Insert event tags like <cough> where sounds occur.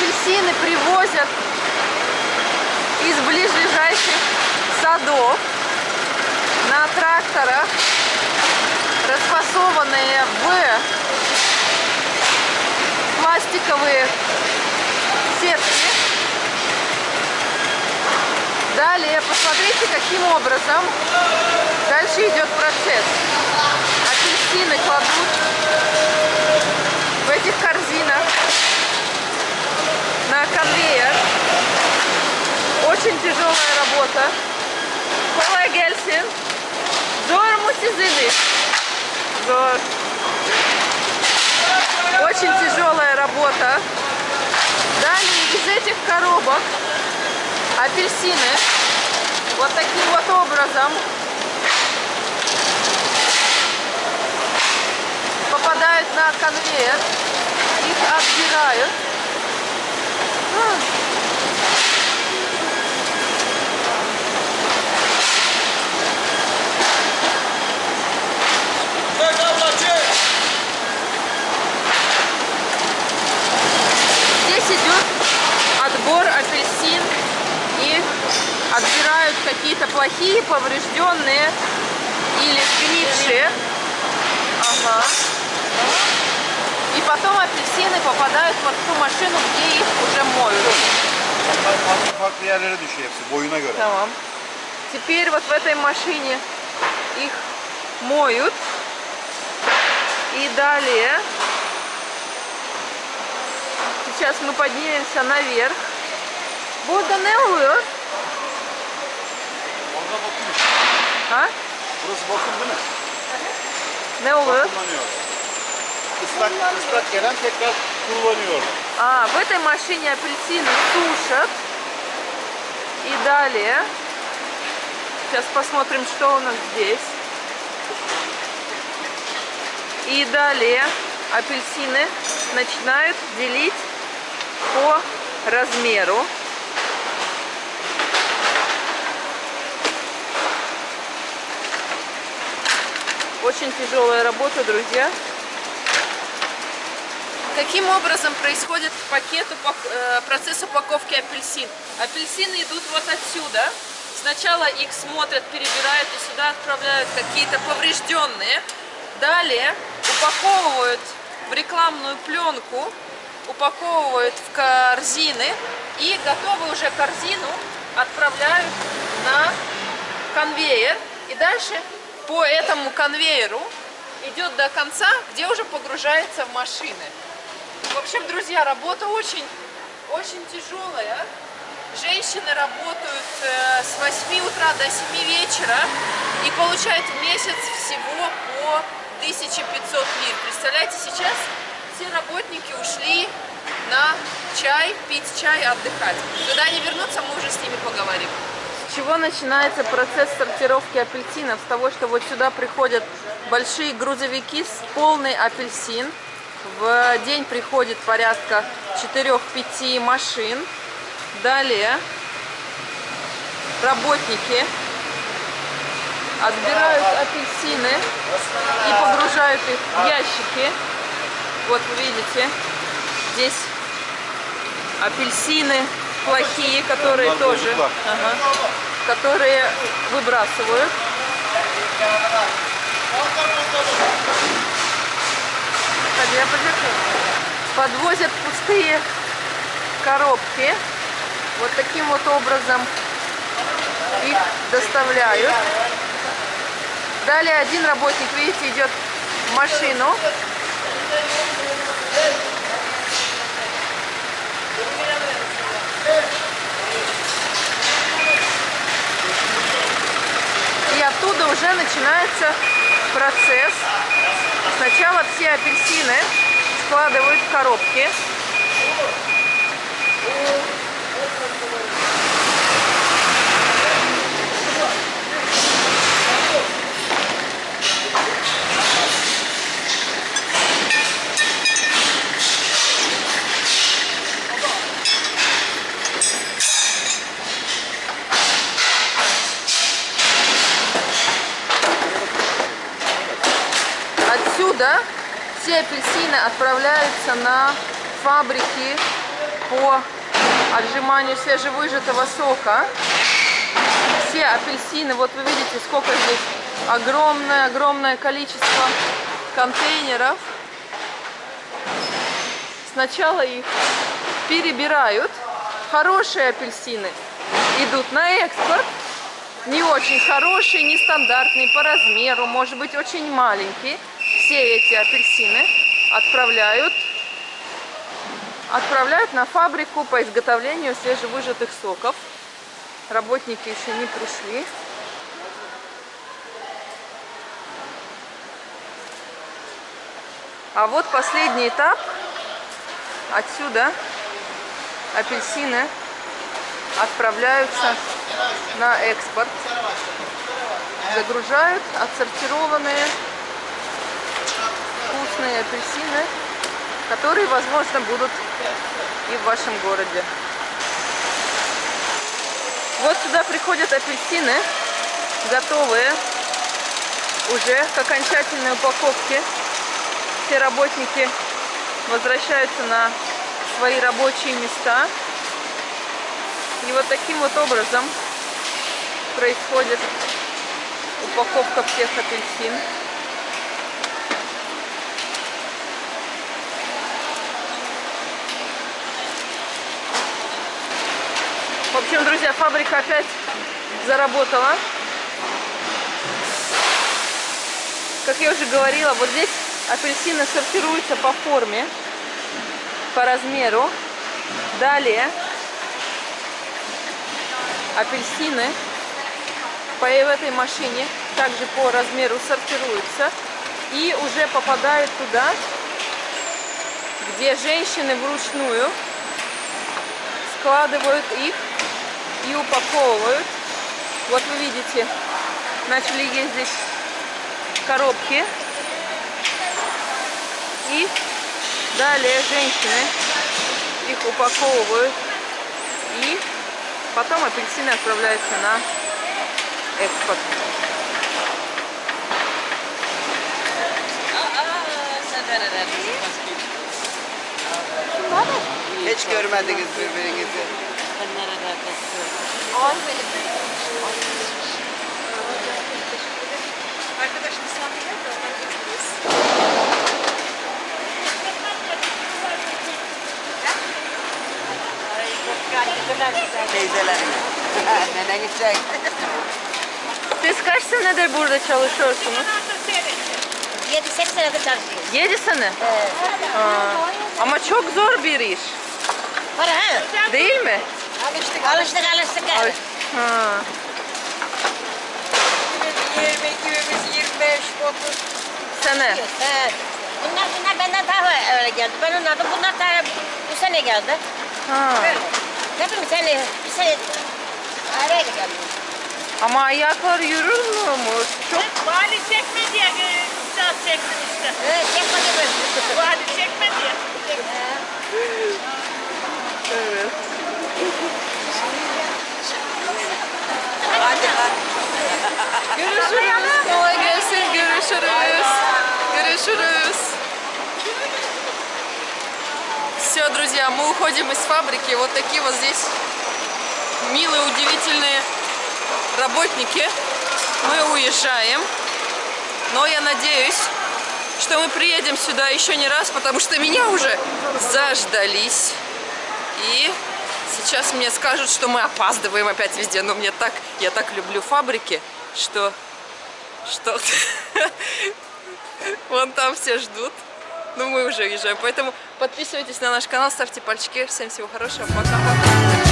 апельсины привозят из ближайших садов на тракторах, расфасованные в пластиковые сетки. Далее, посмотрите, каким образом дальше идет процесс. Апельсины кладут в этих корзинах на конвейер. Очень тяжелая работа. Gelsin. Zor mu sizin? Zor. Очень тяжелая работа. Далее из этих коробок апельсины вот таким вот образом попадают на конвейер, их отбирают. Здесь идет отбор апельсин и отбирают какие-то плохие, поврежденные или сгнившие. Ага. И потом апельсины попадают в ту машину, где их уже моют. Farklı farklı yerlere düşüyor hepsi boyuna göre. Tamam. Теперь вот в этой машине их моют. И далее, сейчас мы поднимемся наверх. Burada ne oluyor? Orada bakıyor. Ha? Burası bakım değil mi? Ne oluyor? Kullanıyor. Islak, ıslak gelen tekrar kullanıyor. А, в этой машине апельсины сушат. И далее, сейчас посмотрим, что у нас здесь. И далее апельсины начинают делить по размеру. Очень тяжелая работа, друзья. Каким образом происходит пакет, э, процесс упаковки апельсин? Апельсины идут вот отсюда. Сначала их смотрят, перебирают и сюда отправляют какие-то поврежденные. Далее упаковывают в рекламную пленку, упаковывают в корзины и готовую уже корзину отправляют на конвейер. И дальше по этому конвейеру идет до конца, где уже погружается в машины. В общем, друзья, работа очень, очень тяжелая. Женщины работают э, с 8 утра до 7 вечера и получают в месяц всего по 1500 лир. Представляете, сейчас все работники ушли на чай, пить чай, отдыхать. Когда они вернутся, мы уже с ними поговорим. С чего начинается процесс сортировки апельсинов? С того, что вот сюда приходят большие грузовики с полный апельсин. В день приходит порядка 4-5 машин. Далее работники отбирают апельсины и погружают их в ящики. Вот вы видите, здесь апельсины плохие, которые тоже, ага, которые выбрасывают. Подвозят пустые коробки. Вот таким вот образом их доставляют. Далее один работник, видите, идет в машину. И оттуда уже начинается процесс. Сначала все апельсины складывают в коробки. Отсюда все апельсины отправляются на фабрики по отжиманию свежевыжатого сока. Все апельсины, вот вы видите, сколько здесь огромное-огромное количество контейнеров. Сначала их перебирают. Хорошие апельсины идут на экспорт. Не очень хорошие, нестандартные по размеру, может быть очень маленькие. Все эти апельсины отправляют отправляют на фабрику по изготовлению свежевыжатых соков. Работники еще не пришли. А вот последний этап. Отсюда апельсины отправляются на экспорт. Загружают отсортированные вкусные апельсины, которые, возможно, будут и в вашем городе. Вот сюда приходят апельсины, готовые уже к окончательной упаковке. Все работники возвращаются на свои рабочие места. И вот таким вот образом происходит упаковка всех апельсин. Общем, друзья, фабрика опять заработала. Как я уже говорила, вот здесь апельсины сортируются по форме, по размеру. Далее апельсины по в этой машине также по размеру сортируются и уже попадают туда, где женщины вручную складывают их и упаковывают. Вот вы видите, начали ездить коробки. И далее женщины их упаковывают. И потом апельсины отправляются на экспорт. Hiç görmediniz birbirinizi. Arkadaş misafirler de onları götürüyoruz. Teyzelerim. Neneniz çek. Siz kaç senedir burada çalışıyorsunuz? 7-8 senedir çalışıyoruz. 7 sene. Evet. Ama çok zor bir iş. Para ha? Değil mi? Alıştık, alıştık, alıştık. Ay- Ha. 20, 25, 30. Sene. Evet. Bunlar, bunlar benden daha öyle geldi. Ben onlardan, bunlar daha bu sene geldi. Ha. Böyle. Hepimiz sene, bir sene arayla geldi. Ama ayaklar yürür mü? Çok Vali çekme diye saat çektim işte. Evet, yapmadı böyle. Друзья, мы уходим из фабрики. Вот такие вот здесь милые, удивительные работники. Мы уезжаем. Но я надеюсь, что мы приедем сюда еще не раз, потому что меня уже заждались. И сейчас мне скажут, что мы опаздываем опять везде. Но мне так, я так люблю фабрики, что, что <laughs> вон там все ждут. Ну, мы уже уезжаем. Поэтому подписывайтесь на наш канал, ставьте пальчики. Всем всего хорошего. Пока-пока.